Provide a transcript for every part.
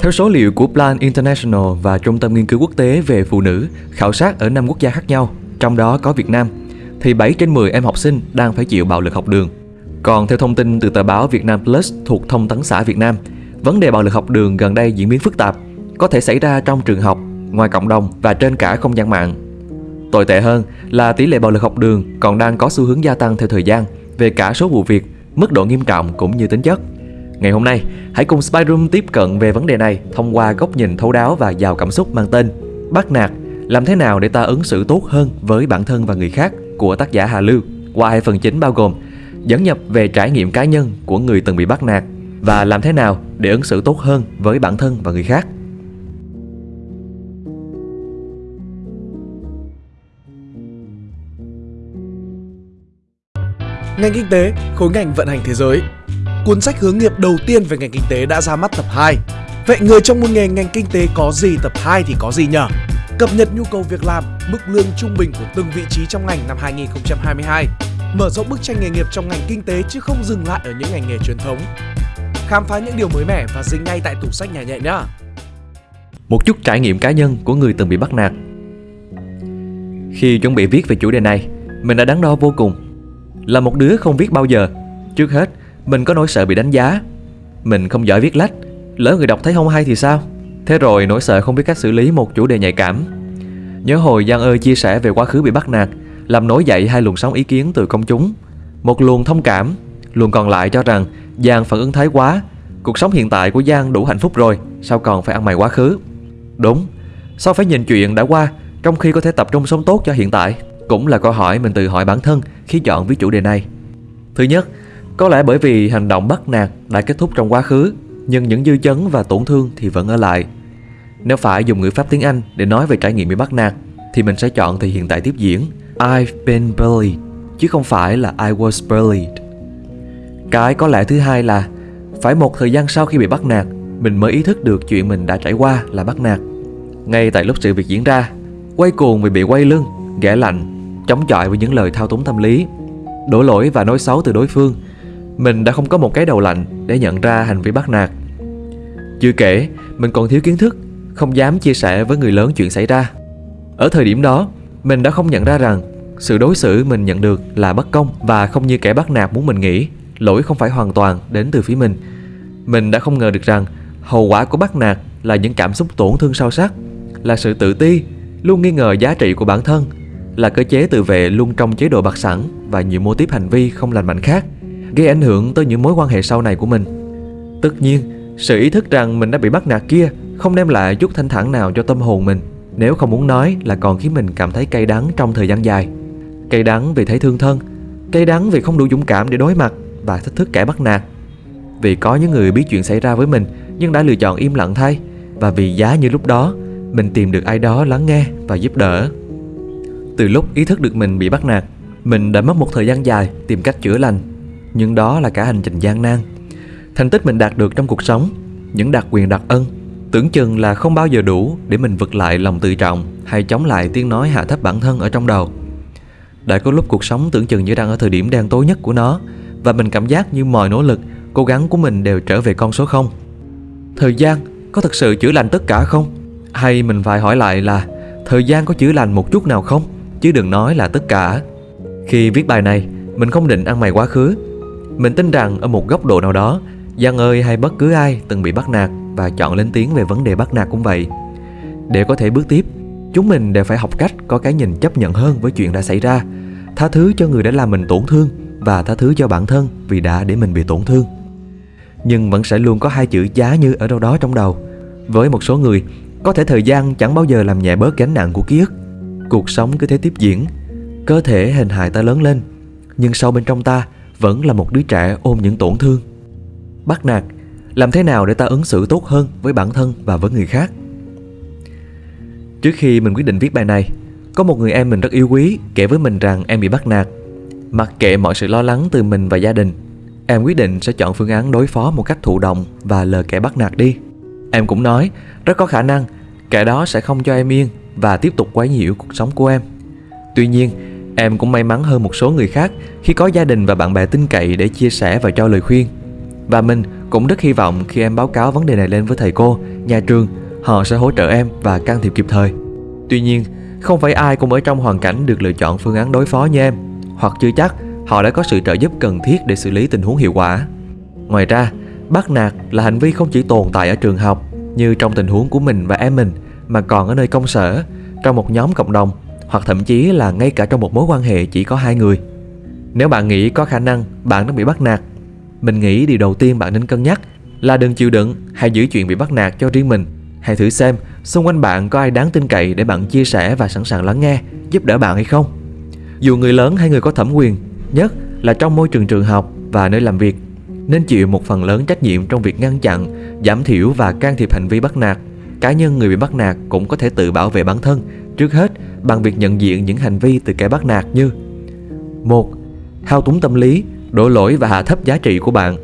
Theo số liệu của Plan International và Trung tâm Nghiên cứu Quốc tế về Phụ nữ khảo sát ở 5 quốc gia khác nhau, trong đó có Việt Nam, thì 7 trên 10 em học sinh đang phải chịu bạo lực học đường. Còn theo thông tin từ tờ báo Việt Nam Plus thuộc Thông tấn xã Việt Nam, vấn đề bạo lực học đường gần đây diễn biến phức tạp, có thể xảy ra trong trường học, ngoài cộng đồng và trên cả không gian mạng. Tồi tệ hơn là tỷ lệ bạo lực học đường còn đang có xu hướng gia tăng theo thời gian về cả số vụ việc, mức độ nghiêm trọng cũng như tính chất. Ngày hôm nay, hãy cùng Spyroom tiếp cận về vấn đề này thông qua góc nhìn thấu đáo và giàu cảm xúc mang tên Bắt nạt, làm thế nào để ta ứng xử tốt hơn với bản thân và người khác của tác giả Hà Lưu qua hai phần chính bao gồm dẫn nhập về trải nghiệm cá nhân của người từng bị bắt nạt và làm thế nào để ứng xử tốt hơn với bản thân và người khác. Ngành kinh tế, khối ngành vận hành thế giới. Cuốn sách hướng nghiệp đầu tiên về ngành kinh tế đã ra mắt tập 2. Vậy người trong môn nghề ngành kinh tế có gì tập 2 thì có gì nhở? Cập nhật nhu cầu việc làm, mức lương trung bình của từng vị trí trong ngành năm 2022. Mở rộng bức tranh nghề nghiệp trong ngành kinh tế chứ không dừng lại ở những ngành nghề truyền thống. Khám phá những điều mới mẻ và dính ngay tại tủ sách nhà nhẹ nhá. Một chút trải nghiệm cá nhân của người từng bị bắt nạt. Khi chuẩn bị viết về chủ đề này, mình đã đắn đo vô cùng. Là một đứa không viết bao giờ, trước hết mình có nỗi sợ bị đánh giá. Mình không giỏi viết lách, lỡ người đọc thấy không hay thì sao? Thế rồi nỗi sợ không biết cách xử lý một chủ đề nhạy cảm. Nhớ hồi Giang ơi chia sẻ về quá khứ bị bắt nạt, làm nổi dậy hai luồng sóng ý kiến từ công chúng. Một luồng thông cảm, luồng còn lại cho rằng Giang phản ứng thái quá, cuộc sống hiện tại của Giang đủ hạnh phúc rồi, sao còn phải ăn mày quá khứ? Đúng, sao phải nhìn chuyện đã qua trong khi có thể tập trung sống tốt cho hiện tại? Cũng là câu hỏi mình tự hỏi bản thân khi chọn với chủ đề này. Thứ nhất, có lẽ bởi vì hành động bắt nạt đã kết thúc trong quá khứ, nhưng những dư chấn và tổn thương thì vẫn ở lại. Nếu phải dùng ngữ pháp tiếng Anh để nói về trải nghiệm bị bắt nạt, thì mình sẽ chọn thì hiện tại tiếp diễn I've been bullied, chứ không phải là I was bullied. Cái có lẽ thứ hai là phải một thời gian sau khi bị bắt nạt, mình mới ý thức được chuyện mình đã trải qua là bắt nạt. Ngay tại lúc sự việc diễn ra, quay cuồng vì bị quay lưng, ghẻ lạnh, chống chọi với những lời thao túng tâm lý, đổ lỗi và nói xấu từ đối phương mình đã không có một cái đầu lạnh để nhận ra hành vi bắt nạt. Chưa kể, mình còn thiếu kiến thức, không dám chia sẻ với người lớn chuyện xảy ra. Ở thời điểm đó, mình đã không nhận ra rằng sự đối xử mình nhận được là bất công và không như kẻ bắt nạt muốn mình nghĩ, lỗi không phải hoàn toàn đến từ phía mình. Mình đã không ngờ được rằng hậu quả của bắt nạt là những cảm xúc tổn thương sâu sắc, là sự tự ti, luôn nghi ngờ giá trị của bản thân, là cơ chế tự vệ luôn trong chế độ bạc sẵn và nhiều mô tiếp hành vi không lành mạnh khác gây ảnh hưởng tới những mối quan hệ sau này của mình. Tất nhiên, sự ý thức rằng mình đã bị bắt nạt kia không đem lại chút thanh thản nào cho tâm hồn mình, nếu không muốn nói là còn khiến mình cảm thấy cay đắng trong thời gian dài. Cay đắng vì thấy thương thân, cay đắng vì không đủ dũng cảm để đối mặt và thách thức kẻ bắt nạt. Vì có những người biết chuyện xảy ra với mình nhưng đã lựa chọn im lặng thay và vì giá như lúc đó mình tìm được ai đó lắng nghe và giúp đỡ. Từ lúc ý thức được mình bị bắt nạt, mình đã mất một thời gian dài tìm cách chữa lành nhưng đó là cả hành trình gian nan. Thành tích mình đạt được trong cuộc sống, những đặc quyền đặc ân, tưởng chừng là không bao giờ đủ để mình vực lại lòng tự trọng hay chống lại tiếng nói hạ thấp bản thân ở trong đầu. Đã có lúc cuộc sống tưởng chừng như đang ở thời điểm đen tối nhất của nó và mình cảm giác như mọi nỗ lực, cố gắng của mình đều trở về con số không. Thời gian có thực sự chữa lành tất cả không? Hay mình phải hỏi lại là thời gian có chữa lành một chút nào không? Chứ đừng nói là tất cả. Khi viết bài này, mình không định ăn mày quá khứ mình tin rằng ở một góc độ nào đó, Giang ơi hay bất cứ ai từng bị bắt nạt và chọn lên tiếng về vấn đề bắt nạt cũng vậy. Để có thể bước tiếp, chúng mình đều phải học cách có cái nhìn chấp nhận hơn với chuyện đã xảy ra, tha thứ cho người đã làm mình tổn thương và tha thứ cho bản thân vì đã để mình bị tổn thương. Nhưng vẫn sẽ luôn có hai chữ giá như ở đâu đó trong đầu. Với một số người, có thể thời gian chẳng bao giờ làm nhẹ bớt gánh nặng của ký ức. Cuộc sống cứ thế tiếp diễn, cơ thể hình hài ta lớn lên, nhưng sâu bên trong ta vẫn là một đứa trẻ ôm những tổn thương. Bắt nạt, làm thế nào để ta ứng xử tốt hơn với bản thân và với người khác? Trước khi mình quyết định viết bài này, có một người em mình rất yêu quý kể với mình rằng em bị bắt nạt. Mặc kệ mọi sự lo lắng từ mình và gia đình, em quyết định sẽ chọn phương án đối phó một cách thụ động và lờ kẻ bắt nạt đi. Em cũng nói, rất có khả năng kẻ đó sẽ không cho em yên và tiếp tục quấy nhiễu cuộc sống của em. Tuy nhiên, Em cũng may mắn hơn một số người khác khi có gia đình và bạn bè tin cậy để chia sẻ và cho lời khuyên. Và mình Cũng rất hy vọng khi em báo cáo vấn đề này lên với thầy cô, nhà trường, họ sẽ hỗ trợ em và can thiệp kịp thời. Tuy nhiên, không phải ai cũng ở trong hoàn cảnh được lựa chọn phương án đối phó như em, hoặc chưa chắc họ đã có sự trợ giúp cần thiết để xử lý tình huống hiệu quả. Ngoài ra, bắt nạt là hành vi không chỉ tồn tại ở trường học như trong tình huống của mình và em mình mà còn ở nơi công sở, trong một nhóm cộng đồng hoặc thậm chí là ngay cả trong một mối quan hệ chỉ có hai người. Nếu bạn nghĩ có khả năng bạn đang bị bắt nạt, mình nghĩ điều đầu tiên bạn nên cân nhắc là đừng chịu đựng hay giữ chuyện bị bắt nạt cho riêng mình. Hãy thử xem xung quanh bạn có ai đáng tin cậy để bạn chia sẻ và sẵn sàng lắng nghe, giúp đỡ bạn hay không. Dù người lớn hay người có thẩm quyền, nhất là trong môi trường trường học và nơi làm việc, nên chịu một phần lớn trách nhiệm trong việc ngăn chặn, giảm thiểu và can thiệp hành vi bắt nạt. Cá nhân người bị bắt nạt cũng có thể tự bảo vệ bản thân, trước hết bằng việc nhận diện những hành vi từ kẻ bắt nạt như một Thao túng tâm lý, đổ lỗi và hạ thấp giá trị của bạn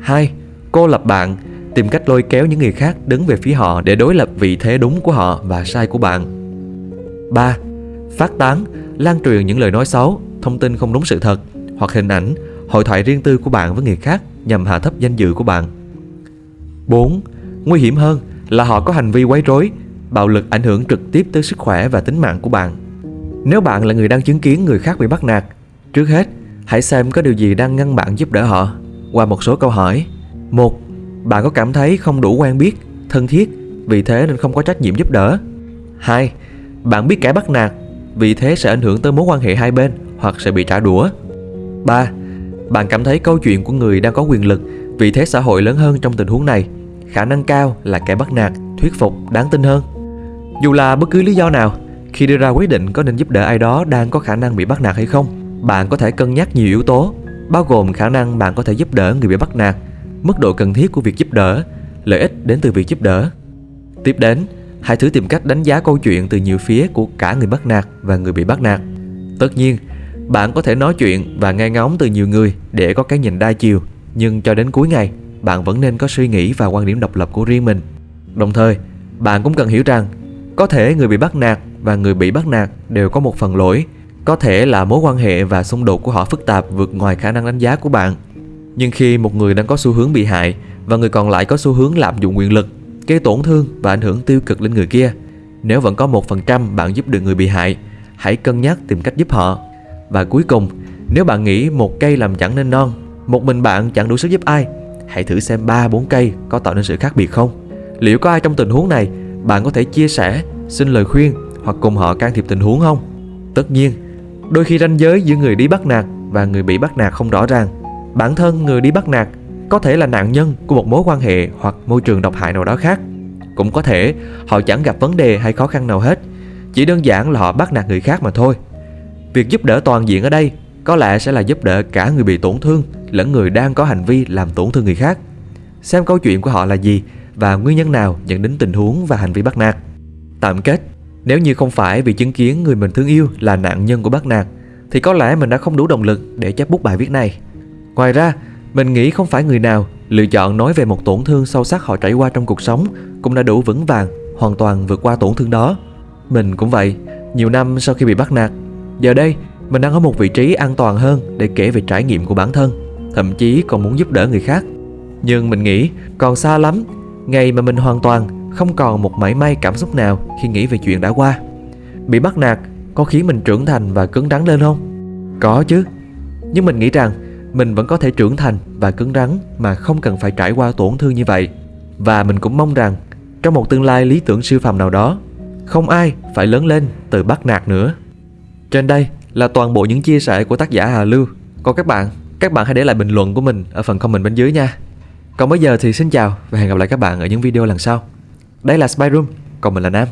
2. Cô lập bạn, tìm cách lôi kéo những người khác đứng về phía họ để đối lập vị thế đúng của họ và sai của bạn 3. Phát tán, lan truyền những lời nói xấu, thông tin không đúng sự thật hoặc hình ảnh, hội thoại riêng tư của bạn với người khác nhằm hạ thấp danh dự của bạn 4. Nguy hiểm hơn là họ có hành vi quấy rối, bạo lực ảnh hưởng trực tiếp tới sức khỏe và tính mạng của bạn. Nếu bạn là người đang chứng kiến người khác bị bắt nạt, trước hết hãy xem có điều gì đang ngăn bạn giúp đỡ họ qua một số câu hỏi. Một, bạn có cảm thấy không đủ quen biết, thân thiết, vì thế nên không có trách nhiệm giúp đỡ. 2. Bạn biết kẻ bắt nạt, vì thế sẽ ảnh hưởng tới mối quan hệ hai bên hoặc sẽ bị trả đũa. 3. Bạn cảm thấy câu chuyện của người đang có quyền lực, vì thế xã hội lớn hơn trong tình huống này. Khả năng cao là kẻ bắt nạt, thuyết phục, đáng tin hơn. Dù là bất cứ lý do nào, khi đưa ra quyết định có nên giúp đỡ ai đó đang có khả năng bị bắt nạt hay không, bạn có thể cân nhắc nhiều yếu tố, bao gồm khả năng bạn có thể giúp đỡ người bị bắt nạt, mức độ cần thiết của việc giúp đỡ, lợi ích đến từ việc giúp đỡ. Tiếp đến, hãy thử tìm cách đánh giá câu chuyện từ nhiều phía của cả người bắt nạt và người bị bắt nạt. Tất nhiên, bạn có thể nói chuyện và nghe ngóng từ nhiều người để có cái nhìn đa chiều, nhưng cho đến cuối ngày, bạn vẫn nên có suy nghĩ và quan điểm độc lập của riêng mình. Đồng thời, bạn cũng cần hiểu rằng có thể người bị bắt nạt và người bị bắt nạt đều có một phần lỗi, có thể là mối quan hệ và xung đột của họ phức tạp vượt ngoài khả năng đánh giá của bạn. Nhưng khi một người đang có xu hướng bị hại và người còn lại có xu hướng lạm dụng quyền lực, gây tổn thương và ảnh hưởng tiêu cực lên người kia, nếu vẫn có một phần trăm bạn giúp được người bị hại, hãy cân nhắc tìm cách giúp họ. Và cuối cùng, nếu bạn nghĩ một cây làm chẳng nên non, một mình bạn chẳng đủ sức giúp ai, hãy thử xem 3-4 cây có tạo nên sự khác biệt không. Liệu có ai trong tình huống này bạn có thể chia sẻ, xin lời khuyên hoặc cùng họ can thiệp tình huống không? Tất nhiên, đôi khi ranh giới giữa người đi bắt nạt và người bị bắt nạt không rõ ràng. Bản thân người đi bắt nạt có thể là nạn nhân của một mối quan hệ hoặc môi trường độc hại nào đó khác. Cũng có thể họ chẳng gặp vấn đề hay khó khăn nào hết, chỉ đơn giản là họ bắt nạt người khác mà thôi. Việc giúp đỡ toàn diện ở đây có lẽ sẽ là giúp đỡ cả người bị tổn thương lẫn người đang có hành vi làm tổn thương người khác. Xem câu chuyện của họ là gì và nguyên nhân nào dẫn đến tình huống và hành vi bắt nạt. Tạm kết, nếu như không phải vì chứng kiến người mình thương yêu là nạn nhân của bắt nạt, thì có lẽ mình đã không đủ động lực để chép bút bài viết này. Ngoài ra, mình nghĩ không phải người nào lựa chọn nói về một tổn thương sâu sắc họ trải qua trong cuộc sống cũng đã đủ vững vàng, hoàn toàn vượt qua tổn thương đó. Mình cũng vậy, nhiều năm sau khi bị bắt nạt, giờ đây mình đang ở một vị trí an toàn hơn để kể về trải nghiệm của bản thân, thậm chí còn muốn giúp đỡ người khác. Nhưng mình nghĩ còn xa lắm Ngày mà mình hoàn toàn không còn một mảy may cảm xúc nào khi nghĩ về chuyện đã qua. Bị bắt nạt có khiến mình trưởng thành và cứng rắn lên không? Có chứ. Nhưng mình nghĩ rằng mình vẫn có thể trưởng thành và cứng rắn mà không cần phải trải qua tổn thương như vậy. Và mình cũng mong rằng trong một tương lai lý tưởng siêu phàm nào đó Không ai phải lớn lên từ bắt nạt nữa. Trên đây là toàn bộ những chia sẻ của tác giả Hà Lưu. Còn các bạn, các bạn hãy để lại bình luận của mình ở phần comment bên dưới nha còn bây giờ thì xin chào và hẹn gặp lại các bạn ở những video lần sau. Đây là Spy Room, còn mình là Nam.